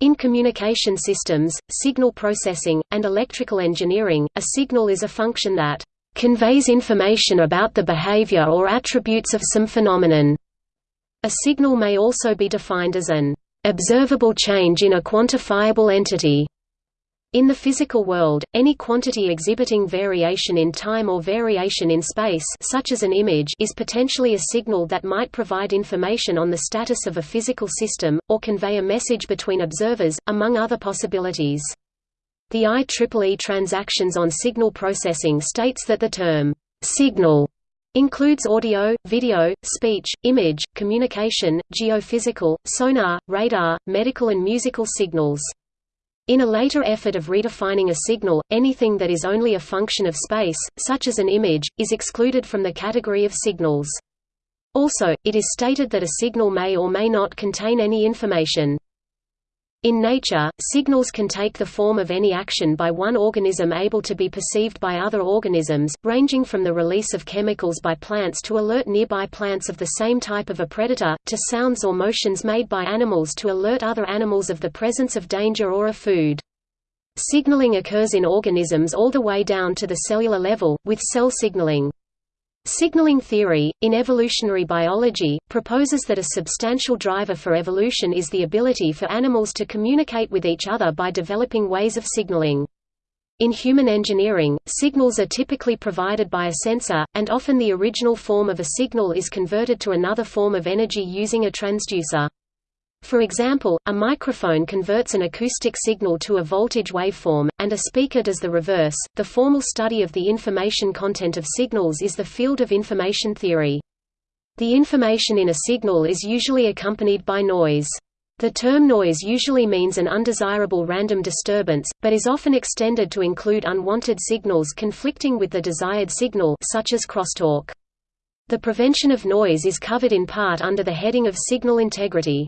In communication systems, signal processing, and electrical engineering, a signal is a function that conveys information about the behavior or attributes of some phenomenon. A signal may also be defined as an observable change in a quantifiable entity. In the physical world, any quantity exhibiting variation in time or variation in space such as an image is potentially a signal that might provide information on the status of a physical system, or convey a message between observers, among other possibilities. The IEEE Transactions on Signal Processing states that the term, "'signal' includes audio, video, speech, image, communication, geophysical, sonar, radar, medical and musical signals. In a later effort of redefining a signal, anything that is only a function of space, such as an image, is excluded from the category of signals. Also, it is stated that a signal may or may not contain any information. In nature, signals can take the form of any action by one organism able to be perceived by other organisms, ranging from the release of chemicals by plants to alert nearby plants of the same type of a predator, to sounds or motions made by animals to alert other animals of the presence of danger or a food. Signaling occurs in organisms all the way down to the cellular level, with cell signaling. Signaling theory, in evolutionary biology, proposes that a substantial driver for evolution is the ability for animals to communicate with each other by developing ways of signaling. In human engineering, signals are typically provided by a sensor, and often the original form of a signal is converted to another form of energy using a transducer. For example, a microphone converts an acoustic signal to a voltage waveform, and a speaker does the reverse. The formal study of the information content of signals is the field of information theory. The information in a signal is usually accompanied by noise. The term noise usually means an undesirable random disturbance, but is often extended to include unwanted signals conflicting with the desired signal such as crosstalk. The prevention of noise is covered in part under the heading of signal integrity.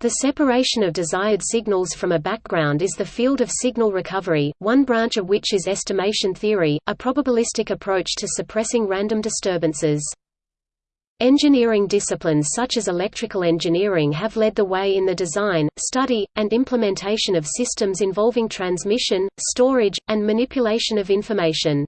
The separation of desired signals from a background is the field of signal recovery, one branch of which is estimation theory, a probabilistic approach to suppressing random disturbances. Engineering disciplines such as electrical engineering have led the way in the design, study, and implementation of systems involving transmission, storage, and manipulation of information.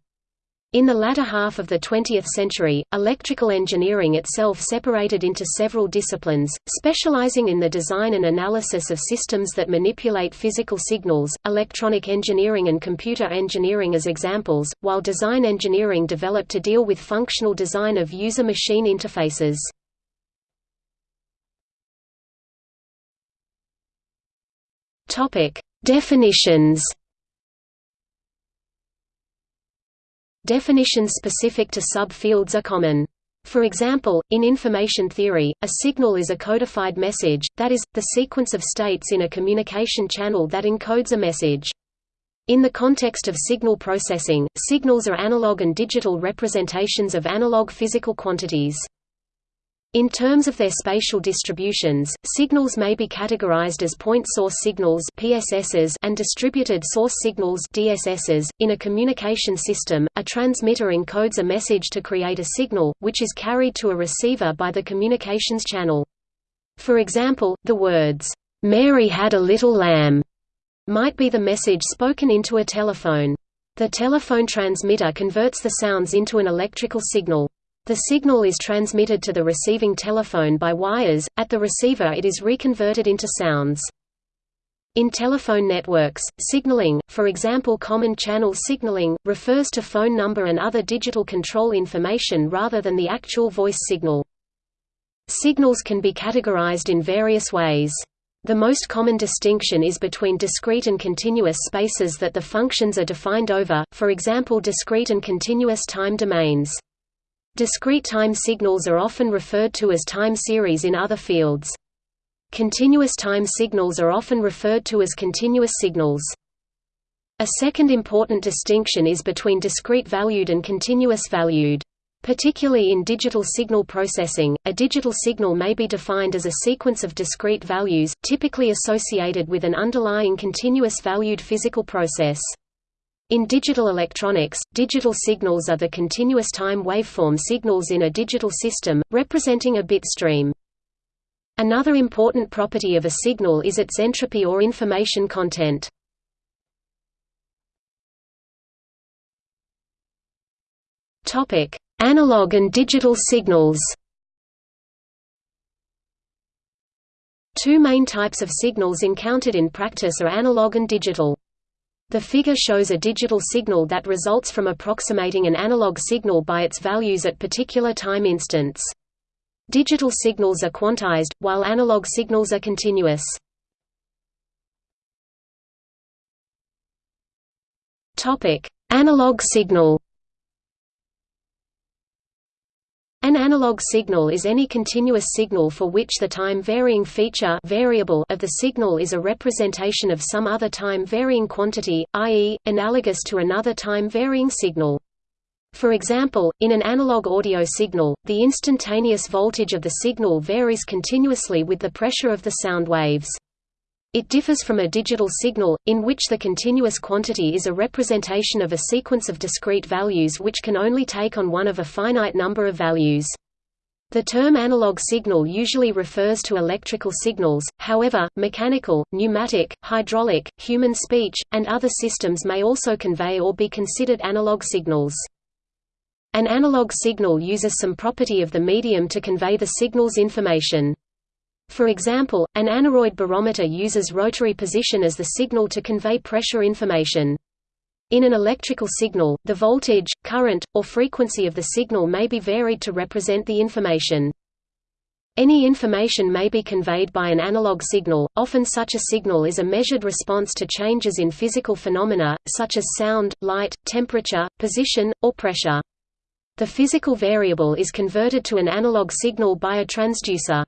In the latter half of the 20th century, electrical engineering itself separated into several disciplines, specializing in the design and analysis of systems that manipulate physical signals, electronic engineering and computer engineering as examples, while design engineering developed to deal with functional design of user-machine interfaces. Definitions Definitions specific to subfields are common. For example, in information theory, a signal is a codified message, that is, the sequence of states in a communication channel that encodes a message. In the context of signal processing, signals are analog and digital representations of analog physical quantities. In terms of their spatial distributions, signals may be categorized as point source signals (PSSs) and distributed source signals (DSSs). In a communication system, a transmitter encodes a message to create a signal, which is carried to a receiver by the communications channel. For example, the words, "Mary had a little lamb" might be the message spoken into a telephone. The telephone transmitter converts the sounds into an electrical signal. The signal is transmitted to the receiving telephone by wires, at the receiver it is reconverted into sounds. In telephone networks, signaling, for example common channel signaling, refers to phone number and other digital control information rather than the actual voice signal. Signals can be categorized in various ways. The most common distinction is between discrete and continuous spaces that the functions are defined over, for example discrete and continuous time domains. Discrete time signals are often referred to as time series in other fields. Continuous time signals are often referred to as continuous signals. A second important distinction is between discrete valued and continuous valued. Particularly in digital signal processing, a digital signal may be defined as a sequence of discrete values, typically associated with an underlying continuous valued physical process. In digital electronics, digital signals are the continuous time waveform signals in a digital system, representing a bit stream. Another important property of a signal is its entropy or information content. Analog and digital signals. Two main types of signals encountered in practice are analog and digital. The figure shows a digital signal that results from approximating an analog signal by its values at particular time instants. Digital signals are quantized, while analog signals are continuous. Analog signal An analog signal is any continuous signal for which the time-varying feature variable of the signal is a representation of some other time-varying quantity, i.e., analogous to another time-varying signal. For example, in an analog audio signal, the instantaneous voltage of the signal varies continuously with the pressure of the sound waves. It differs from a digital signal, in which the continuous quantity is a representation of a sequence of discrete values which can only take on one of a finite number of values. The term analog signal usually refers to electrical signals, however, mechanical, pneumatic, hydraulic, human speech, and other systems may also convey or be considered analog signals. An analog signal uses some property of the medium to convey the signal's information. For example, an aneroid barometer uses rotary position as the signal to convey pressure information. In an electrical signal, the voltage, current, or frequency of the signal may be varied to represent the information. Any information may be conveyed by an analog signal, often such a signal is a measured response to changes in physical phenomena, such as sound, light, temperature, position, or pressure. The physical variable is converted to an analog signal by a transducer.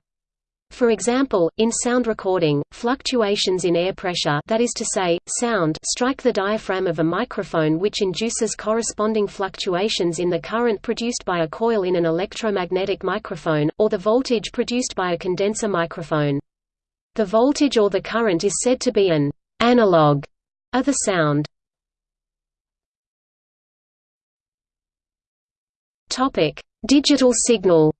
For example, in sound recording, fluctuations in air pressure that is to say, sound strike the diaphragm of a microphone which induces corresponding fluctuations in the current produced by a coil in an electromagnetic microphone, or the voltage produced by a condenser microphone. The voltage or the current is said to be an analog of the sound. Digital signal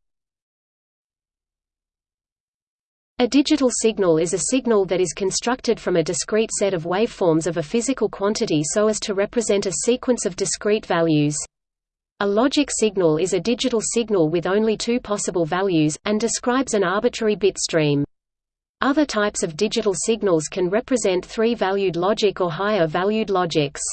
A digital signal is a signal that is constructed from a discrete set of waveforms of a physical quantity so as to represent a sequence of discrete values. A logic signal is a digital signal with only two possible values, and describes an arbitrary bit stream. Other types of digital signals can represent three-valued logic or higher-valued logics.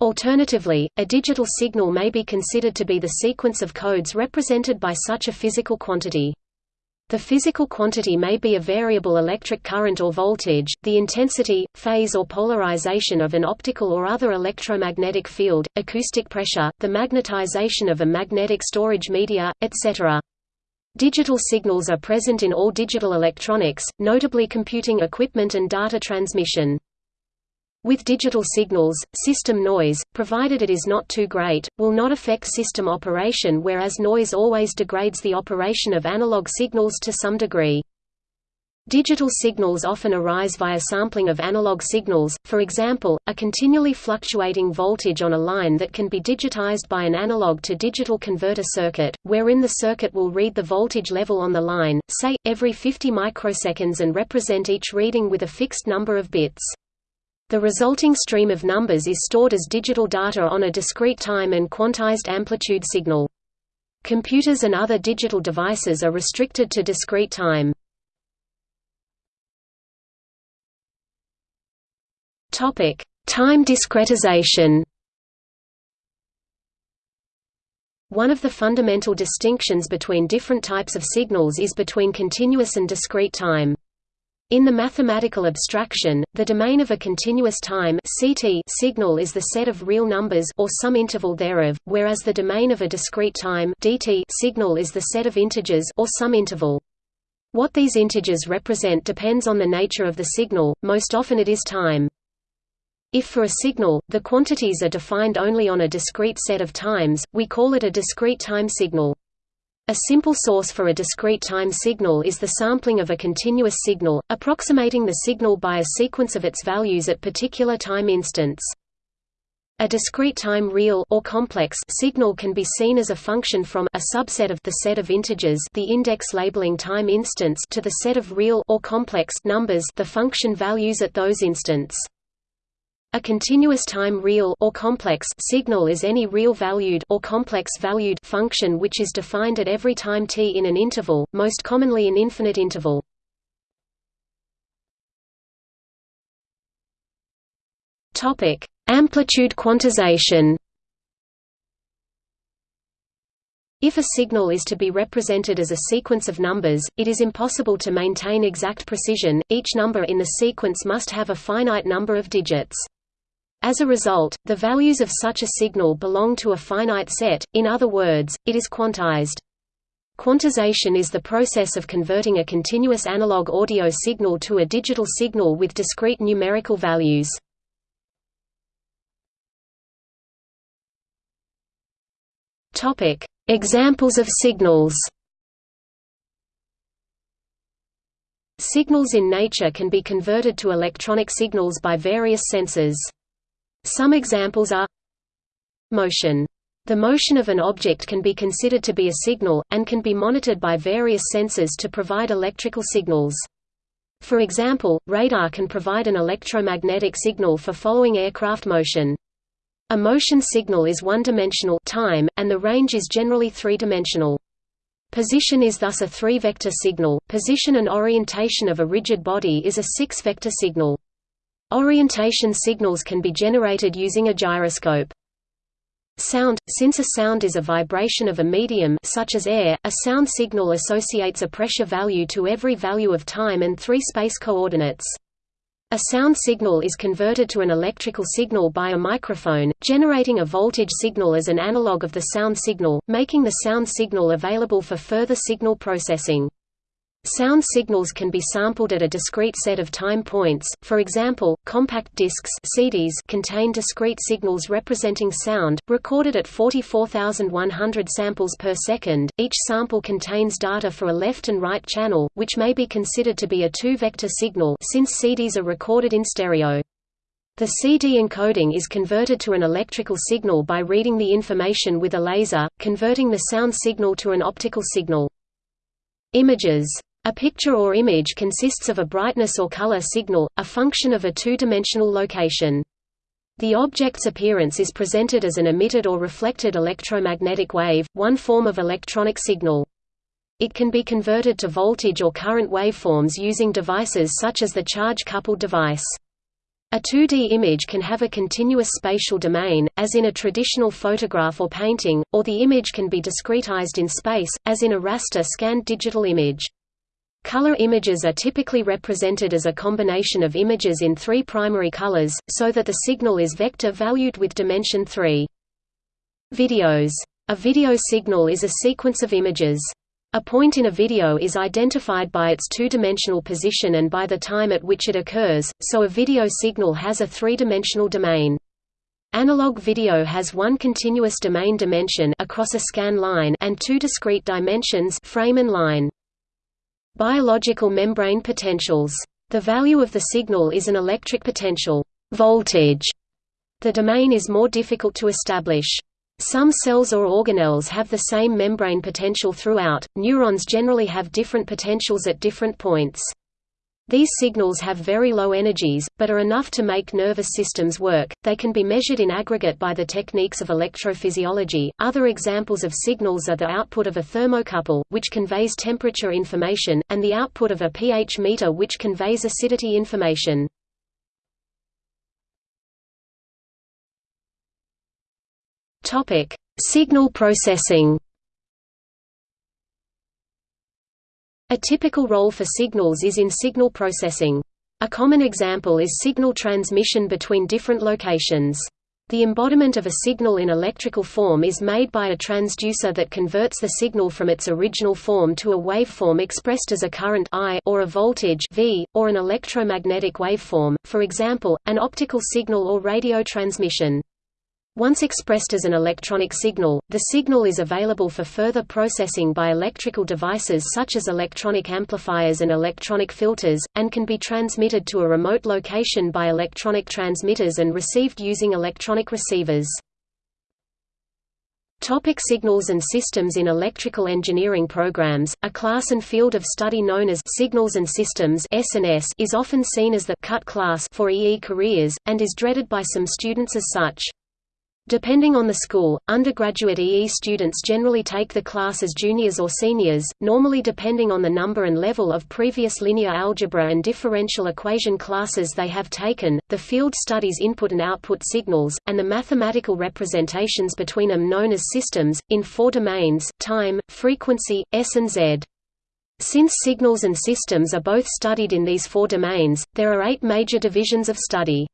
Alternatively, a digital signal may be considered to be the sequence of codes represented by such a physical quantity. The physical quantity may be a variable electric current or voltage, the intensity, phase or polarization of an optical or other electromagnetic field, acoustic pressure, the magnetization of a magnetic storage media, etc. Digital signals are present in all digital electronics, notably computing equipment and data transmission. With digital signals, system noise, provided it is not too great, will not affect system operation whereas noise always degrades the operation of analog signals to some degree. Digital signals often arise via sampling of analog signals, for example, a continually fluctuating voltage on a line that can be digitized by an analog to digital converter circuit, wherein the circuit will read the voltage level on the line, say, every 50 microseconds and represent each reading with a fixed number of bits. The resulting stream of numbers is stored as digital data on a discrete time and quantized amplitude signal. Computers and other digital devices are restricted to discrete time. Topic: Time discretization. One of the fundamental distinctions between different types of signals is between continuous and discrete time. In the mathematical abstraction, the domain of a continuous time CT signal is the set of real numbers or some interval thereof, whereas the domain of a discrete time DT signal is the set of integers or some interval. What these integers represent depends on the nature of the signal, most often it is time. If for a signal, the quantities are defined only on a discrete set of times, we call it a discrete time signal. A simple source for a discrete time signal is the sampling of a continuous signal, approximating the signal by a sequence of its values at particular time instants. A discrete time real or complex signal can be seen as a function from a subset of the set of integers the index labeling time instants to the set of real or complex numbers the function values at those instants. A continuous time real or complex signal is any real-valued or complex-valued function which is defined at every time t in an interval, most commonly an infinite interval. Topic: Amplitude quantization If a signal is to be represented as a sequence of numbers, it is impossible to maintain exact precision, each number in the sequence must have a finite number of digits. As a result, the values of such a signal belong to a finite set, in other words, it is quantized. Quantization is the process of converting a continuous analog audio signal to a digital signal with discrete numerical values. Topic: Examples of signals. Signals in nature can be converted to electronic signals by various sensors. Some examples are motion. The motion of an object can be considered to be a signal, and can be monitored by various sensors to provide electrical signals. For example, radar can provide an electromagnetic signal for following aircraft motion. A motion signal is one-dimensional time, and the range is generally three-dimensional. Position is thus a three-vector signal, position and orientation of a rigid body is a six-vector signal. Orientation signals can be generated using a gyroscope. Sound – Since a sound is a vibration of a medium such as air, a sound signal associates a pressure value to every value of time and three space coordinates. A sound signal is converted to an electrical signal by a microphone, generating a voltage signal as an analog of the sound signal, making the sound signal available for further signal processing. Sound signals can be sampled at a discrete set of time points, for example, compact discs CDs contain discrete signals representing sound, recorded at 44,100 samples per second. Each sample contains data for a left and right channel, which may be considered to be a two-vector signal since CDs are recorded in stereo. The CD encoding is converted to an electrical signal by reading the information with a laser, converting the sound signal to an optical signal. Images a picture or image consists of a brightness or color signal, a function of a two-dimensional location. The object's appearance is presented as an emitted or reflected electromagnetic wave, one form of electronic signal. It can be converted to voltage or current waveforms using devices such as the charge-coupled device. A 2D image can have a continuous spatial domain, as in a traditional photograph or painting, or the image can be discretized in space, as in a raster scanned digital image. Color images are typically represented as a combination of images in three primary colors, so that the signal is vector-valued with dimension 3. Videos. A video signal is a sequence of images. A point in a video is identified by its two-dimensional position and by the time at which it occurs, so a video signal has a three-dimensional domain. Analog video has one continuous domain dimension across a scan line and two discrete dimensions frame and line. Biological membrane potentials. The value of the signal is an electric potential voltage. The domain is more difficult to establish. Some cells or organelles have the same membrane potential throughout, neurons generally have different potentials at different points. These signals have very low energies, but are enough to make nervous systems work. They can be measured in aggregate by the techniques of electrophysiology. Other examples of signals are the output of a thermocouple, which conveys temperature information, and the output of a pH meter, which conveys acidity information. Topic: Signal processing. A typical role for signals is in signal processing. A common example is signal transmission between different locations. The embodiment of a signal in electrical form is made by a transducer that converts the signal from its original form to a waveform expressed as a current I or a voltage V, or an electromagnetic waveform, for example, an optical signal or radio transmission. Once expressed as an electronic signal, the signal is available for further processing by electrical devices such as electronic amplifiers and electronic filters, and can be transmitted to a remote location by electronic transmitters and received using electronic receivers. Topic signals and systems In electrical engineering programs, a class and field of study known as Signals and Systems is often seen as the cut class for EE careers, and is dreaded by some students as such. Depending on the school, undergraduate EE students generally take the class as juniors or seniors, normally depending on the number and level of previous linear algebra and differential equation classes they have taken. The field studies input and output signals, and the mathematical representations between them known as systems, in four domains time, frequency, S and Z. Since signals and systems are both studied in these four domains, there are eight major divisions of study.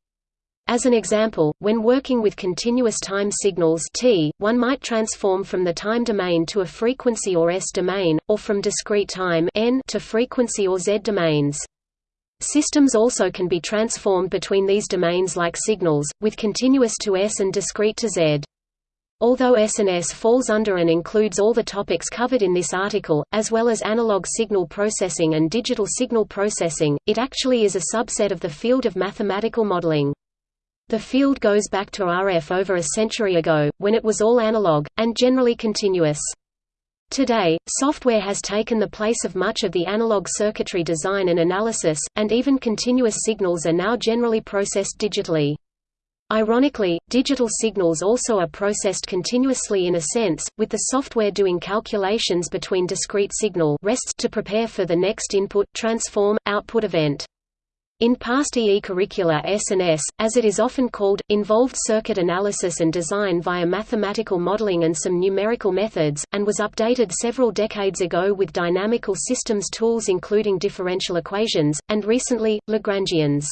As an example, when working with continuous time signals t, one might transform from the time domain to a frequency or S domain, or from discrete time n to frequency or Z domains. Systems also can be transformed between these domains like signals, with continuous to S and discrete to Z. Although SNS falls under and includes all the topics covered in this article, as well as analog signal processing and digital signal processing, it actually is a subset of the field of mathematical modeling. The field goes back to RF over a century ago, when it was all analog, and generally continuous. Today, software has taken the place of much of the analog circuitry design and analysis, and even continuous signals are now generally processed digitally. Ironically, digital signals also are processed continuously in a sense, with the software doing calculations between discrete signal rests to prepare for the next input, transform, output event. In past EE curricula S&S, as it is often called, involved circuit analysis and design via mathematical modeling and some numerical methods, and was updated several decades ago with dynamical systems tools including differential equations, and recently, Lagrangians.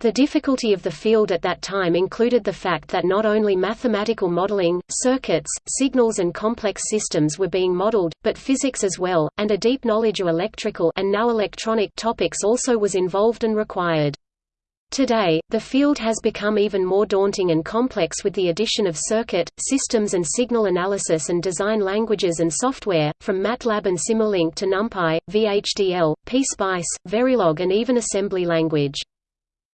The difficulty of the field at that time included the fact that not only mathematical modeling, circuits, signals and complex systems were being modeled, but physics as well, and a deep knowledge of electrical and now electronic topics also was involved and required. Today, the field has become even more daunting and complex with the addition of circuit, systems and signal analysis and design languages and software, from MATLAB and Simulink to NumPy, VHDL, PSpice, Verilog and even assembly language.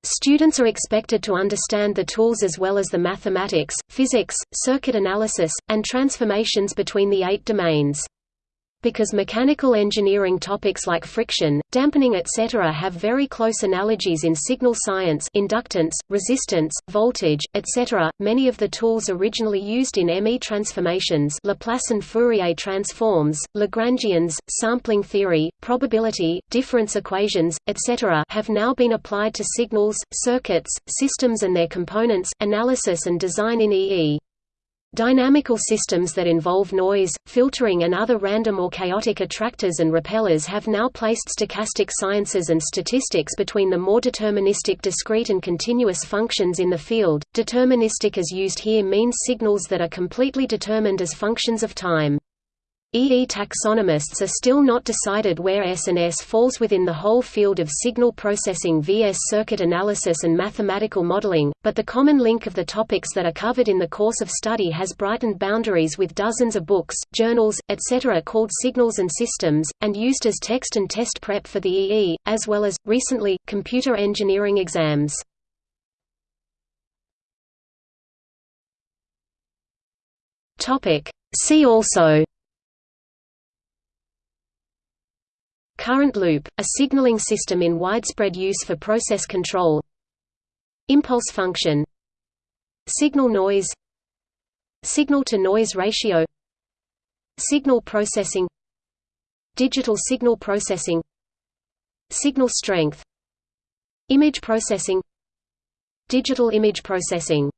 Students are expected to understand the tools as well as the mathematics, physics, circuit analysis, and transformations between the eight domains. Because mechanical engineering topics like friction, dampening etc. have very close analogies in signal science inductance, resistance, voltage, etc., many of the tools originally used in ME transformations Laplace and Fourier transforms, Lagrangians, sampling theory, probability, difference equations, etc. have now been applied to signals, circuits, systems and their components, analysis and design in EE. Dynamical systems that involve noise, filtering and other random or chaotic attractors and repellers have now placed stochastic sciences and statistics between the more deterministic discrete and continuous functions in the field. Deterministic as used here means signals that are completely determined as functions of time. EE taxonomists are still not decided where S&S falls within the whole field of signal processing vs circuit analysis and mathematical modeling, but the common link of the topics that are covered in the course of study has brightened boundaries with dozens of books, journals, etc. called Signals and Systems, and used as text and test prep for the EE, as well as, recently, computer engineering exams. See also Current loop, a signaling system in widespread use for process control. Impulse function. Signal noise. Signal-to-noise ratio. Signal processing. Digital signal processing. Signal strength. Image processing. Digital image processing